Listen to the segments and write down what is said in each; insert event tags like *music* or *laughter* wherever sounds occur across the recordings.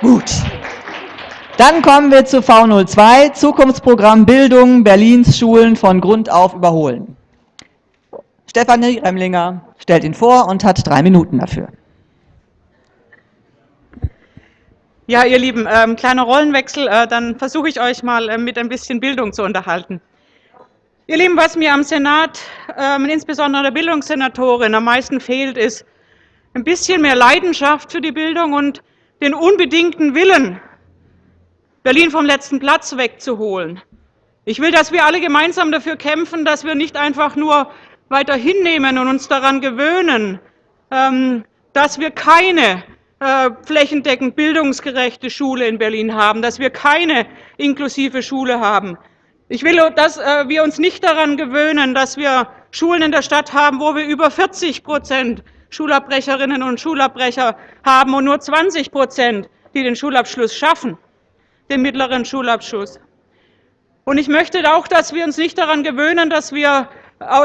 Gut. Dann kommen wir zu V02, Zukunftsprogramm Bildung Berlins Schulen von Grund auf überholen. Stefanie Remlinger stellt ihn vor und hat drei Minuten dafür. Ja, ihr Lieben, ähm, kleiner Rollenwechsel, äh, dann versuche ich euch mal äh, mit ein bisschen Bildung zu unterhalten. Ihr Lieben, was mir am Senat, äh, insbesondere der Bildungssenatorin, am meisten fehlt, ist ein bisschen mehr Leidenschaft für die Bildung und den unbedingten Willen, Berlin vom letzten Platz wegzuholen. Ich will, dass wir alle gemeinsam dafür kämpfen, dass wir nicht einfach nur weiter hinnehmen und uns daran gewöhnen, ähm, dass wir keine äh, flächendeckend bildungsgerechte Schule in Berlin haben, dass wir keine inklusive Schule haben. Ich will, dass äh, wir uns nicht daran gewöhnen, dass wir Schulen in der Stadt haben, wo wir über 40 Prozent Schulabbrecherinnen und Schulabbrecher haben und nur 20 Prozent, die den Schulabschluss schaffen, den mittleren Schulabschluss. Und ich möchte auch, dass wir uns nicht daran gewöhnen, dass wir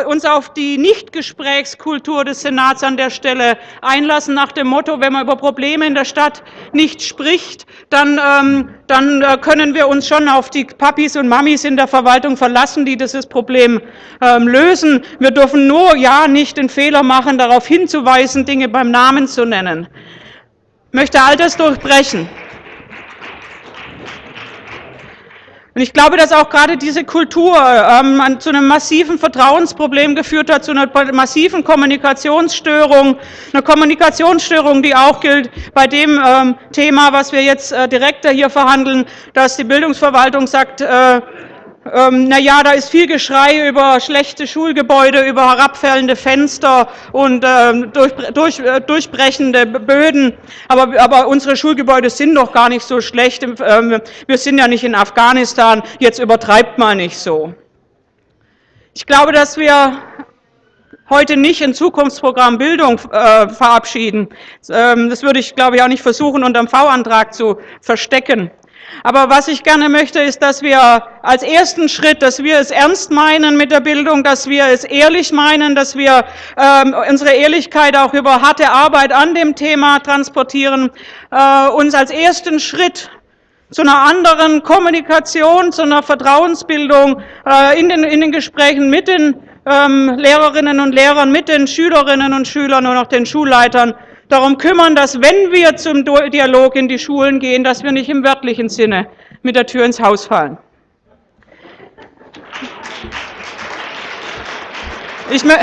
uns auf die Nichtgesprächskultur des Senats an der Stelle einlassen, nach dem Motto, wenn man über Probleme in der Stadt nicht spricht, dann, ähm, dann äh, können wir uns schon auf die Papis und Mamis in der Verwaltung verlassen, die dieses Problem ähm, lösen. Wir dürfen nur ja nicht den Fehler machen, darauf hinzuweisen, Dinge beim Namen zu nennen. Ich möchte all das durchbrechen. Und ich glaube, dass auch gerade diese Kultur ähm, zu einem massiven Vertrauensproblem geführt hat, zu einer massiven Kommunikationsstörung, eine Kommunikationsstörung, die auch gilt bei dem ähm, Thema, was wir jetzt äh, direkter hier verhandeln, dass die Bildungsverwaltung sagt, äh, ähm, na ja, da ist viel Geschrei über schlechte Schulgebäude, über herabfällende Fenster und ähm, durch, durch, äh, durchbrechende Böden. Aber, aber, unsere Schulgebäude sind doch gar nicht so schlecht. Ähm, wir sind ja nicht in Afghanistan. Jetzt übertreibt man nicht so. Ich glaube, dass wir heute nicht ein Zukunftsprogramm Bildung äh, verabschieden. Ähm, das würde ich, glaube ich, auch nicht versuchen, unter dem V-Antrag zu verstecken. Aber was ich gerne möchte, ist, dass wir als ersten Schritt, dass wir es ernst meinen mit der Bildung, dass wir es ehrlich meinen, dass wir ähm, unsere Ehrlichkeit auch über harte Arbeit an dem Thema transportieren, äh, uns als ersten Schritt zu einer anderen Kommunikation, zu einer Vertrauensbildung äh, in, den, in den Gesprächen mit den ähm, Lehrerinnen und Lehrern, mit den Schülerinnen und Schülern und auch den Schulleitern darum kümmern, dass wenn wir zum Dialog in die Schulen gehen, dass wir nicht im wörtlichen Sinne mit der Tür ins Haus fallen. Ich, mö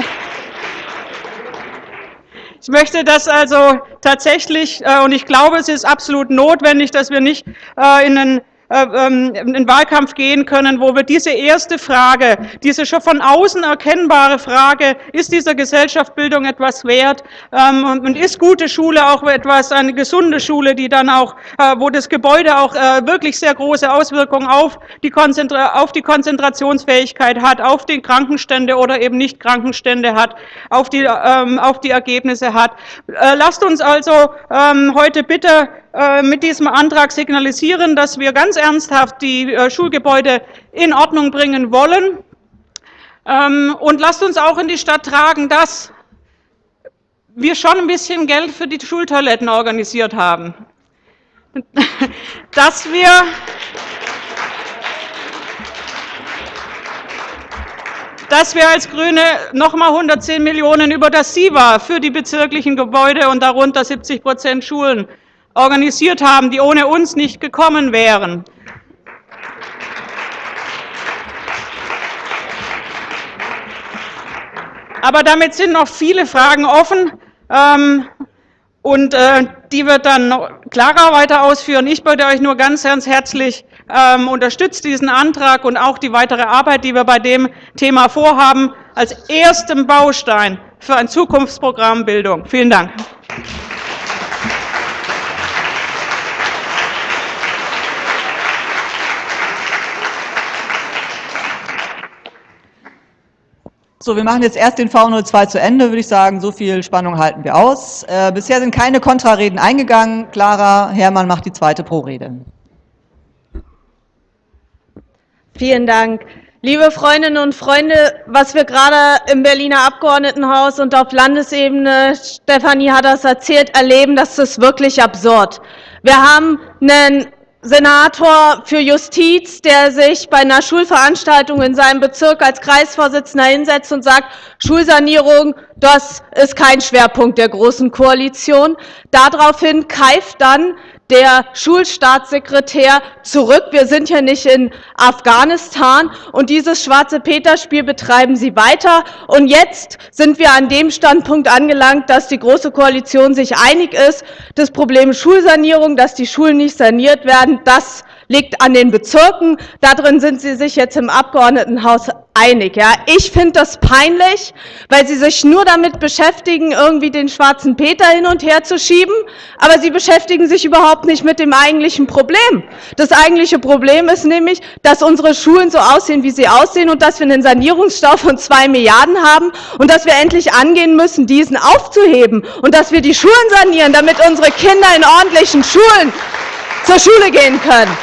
ich möchte das also tatsächlich, äh, und ich glaube, es ist absolut notwendig, dass wir nicht äh, in einen ähm, in Wahlkampf gehen können, wo wir diese erste Frage, diese schon von außen erkennbare Frage, ist dieser Gesellschaftsbildung etwas wert ähm, und ist gute Schule auch etwas, eine gesunde Schule, die dann auch, äh, wo das Gebäude auch äh, wirklich sehr große Auswirkungen auf die, auf die Konzentrationsfähigkeit hat, auf die Krankenstände oder eben nicht Krankenstände hat, auf die, ähm, auf die Ergebnisse hat. Lasst uns also heute bitte äh, mit diesem Antrag signalisieren, dass wir ganz ernsthaft die äh, Schulgebäude in Ordnung bringen wollen. Ähm, und lasst uns auch in die Stadt tragen, dass wir schon ein bisschen Geld für die Schultoiletten organisiert haben. *laughs* Dass wir dass wir als GRÜNE nochmal 110 Millionen über das SIVA für die bezirklichen Gebäude und darunter 70 Prozent Schulen organisiert haben, die ohne uns nicht gekommen wären. Aber damit sind noch viele Fragen offen. Ähm, und äh, die wird dann Clara weiter ausführen. Ich bitte euch nur ganz, ganz herzlich, ähm, unterstützt diesen Antrag und auch die weitere Arbeit, die wir bei dem Thema vorhaben, als ersten Baustein für ein Zukunftsprogramm Bildung. Vielen Dank. So, wir machen jetzt erst den V02 zu Ende, würde ich sagen. So viel Spannung halten wir aus. Äh, bisher sind keine Kontrareden eingegangen. Clara Herrmann macht die zweite Pro-Rede. Vielen Dank. Liebe Freundinnen und Freunde, was wir gerade im Berliner Abgeordnetenhaus und auf Landesebene, Stefanie hat das erzählt, erleben, das ist wirklich absurd. Wir haben einen Senator für Justiz, der sich bei einer Schulveranstaltung in seinem Bezirk als Kreisvorsitzender hinsetzt und sagt, Schulsanierung, das ist kein Schwerpunkt der Großen Koalition. Daraufhin keift dann der Schulstaatssekretär zurück. Wir sind ja nicht in Afghanistan und dieses schwarze Peter-Spiel betreiben sie weiter. Und jetzt sind wir an dem Standpunkt angelangt, dass die Große Koalition sich einig ist, das Problem Schulsanierung, dass die Schulen nicht saniert werden, das liegt an den Bezirken. Darin sind sie sich jetzt im Abgeordnetenhaus einig. Ja. Ich finde das peinlich, weil sie sich nur damit beschäftigen, irgendwie den schwarzen Peter hin und her zu schieben, aber sie beschäftigen sich überhaupt nicht mit dem eigentlichen Problem. Das eigentliche Problem ist nämlich, dass unsere Schulen so aussehen, wie sie aussehen und dass wir einen Sanierungsstau von zwei Milliarden haben und dass wir endlich angehen müssen, diesen aufzuheben und dass wir die Schulen sanieren, damit unsere Kinder in ordentlichen Schulen zur Schule gehen können.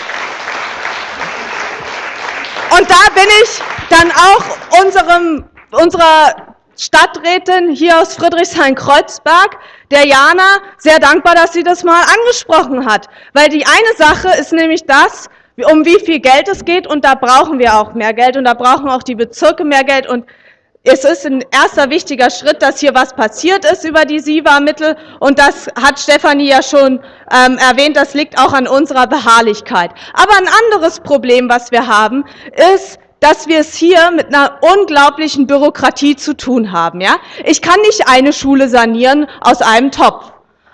Da bin ich dann auch unserem, unserer Stadträtin hier aus Friedrichshain-Kreuzberg, der Jana, sehr dankbar, dass sie das mal angesprochen hat. Weil die eine Sache ist nämlich das, um wie viel Geld es geht und da brauchen wir auch mehr Geld und da brauchen auch die Bezirke mehr Geld und es ist ein erster wichtiger Schritt, dass hier was passiert ist über die SIVA-Mittel und das hat Stefanie ja schon ähm, erwähnt, das liegt auch an unserer Beharrlichkeit. Aber ein anderes Problem, was wir haben, ist, dass wir es hier mit einer unglaublichen Bürokratie zu tun haben. Ja? Ich kann nicht eine Schule sanieren aus einem Topf.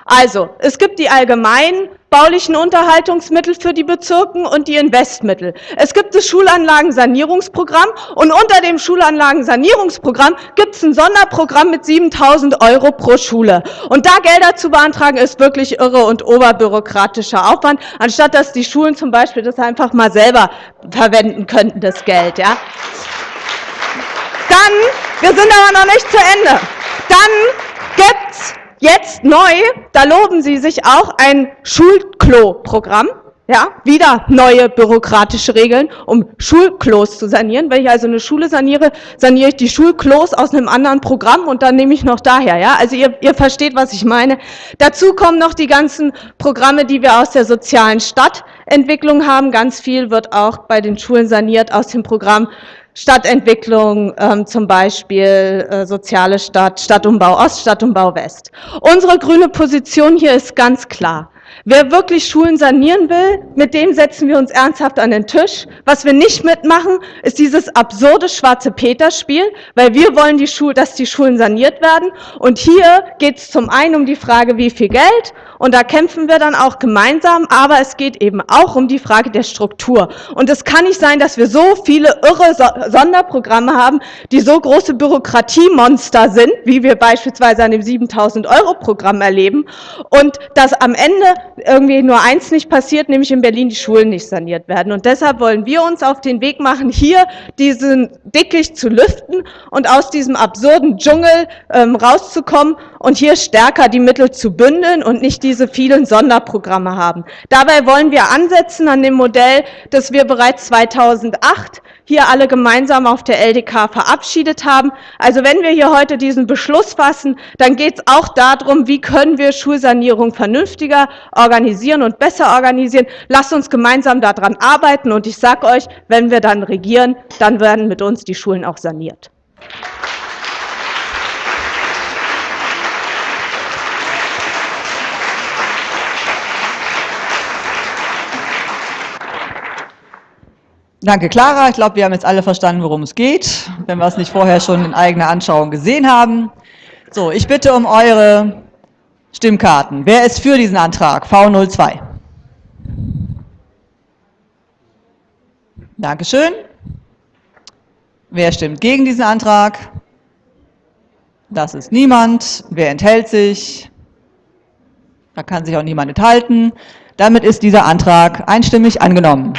Also, es gibt die allgemeinen baulichen Unterhaltungsmittel für die Bezirken und die Investmittel. Es gibt das Schulanlagensanierungsprogramm und unter dem Schulanlagensanierungsprogramm gibt es ein Sonderprogramm mit 7000 Euro pro Schule. Und da Gelder zu beantragen, ist wirklich irre und oberbürokratischer Aufwand, anstatt dass die Schulen zum Beispiel das einfach mal selber verwenden könnten, das Geld. Ja. Dann, wir sind aber noch nicht zu Ende, dann gibt's Jetzt neu, da loben Sie sich auch ein Schulklo-Programm. Ja, wieder neue bürokratische Regeln, um Schulklos zu sanieren. Wenn ich also eine Schule saniere, saniere ich die Schulklos aus einem anderen Programm und dann nehme ich noch daher. Ja, also ihr, ihr versteht, was ich meine. Dazu kommen noch die ganzen Programme, die wir aus der sozialen Stadtentwicklung haben. Ganz viel wird auch bei den Schulen saniert aus dem Programm Stadtentwicklung, ähm, zum Beispiel äh, soziale Stadt, Stadtumbau Ost, Stadtumbau West. Unsere grüne Position hier ist ganz klar. Wer wirklich Schulen sanieren will, mit dem setzen wir uns ernsthaft an den Tisch. Was wir nicht mitmachen, ist dieses absurde schwarze Peter-Spiel, weil wir wollen, die Schule, dass die Schulen saniert werden. Und hier geht es zum einen um die Frage, wie viel Geld und da kämpfen wir dann auch gemeinsam, aber es geht eben auch um die Frage der Struktur. Und es kann nicht sein, dass wir so viele irre Sonderprogramme haben, die so große Bürokratiemonster sind, wie wir beispielsweise an dem 7000-Euro-Programm erleben, und dass am Ende irgendwie nur eins nicht passiert, nämlich in Berlin die Schulen nicht saniert werden. Und deshalb wollen wir uns auf den Weg machen, hier diesen Dickicht zu lüften und aus diesem absurden Dschungel ähm, rauszukommen und hier stärker die Mittel zu bündeln und nicht diese vielen Sonderprogramme haben. Dabei wollen wir ansetzen an dem Modell, das wir bereits 2008 hier alle gemeinsam auf der LDK verabschiedet haben. Also wenn wir hier heute diesen Beschluss fassen, dann geht es auch darum, wie können wir Schulsanierung vernünftiger organisieren und besser organisieren. Lasst uns gemeinsam daran arbeiten und ich sage euch, wenn wir dann regieren, dann werden mit uns die Schulen auch saniert. Danke, Clara. Ich glaube, wir haben jetzt alle verstanden, worum es geht, wenn wir es nicht vorher schon in eigener Anschauung gesehen haben. So, ich bitte um eure Stimmkarten. Wer ist für diesen Antrag? V02. Dankeschön. Wer stimmt gegen diesen Antrag? Das ist niemand. Wer enthält sich? Da kann sich auch niemand enthalten. Damit ist dieser Antrag einstimmig angenommen.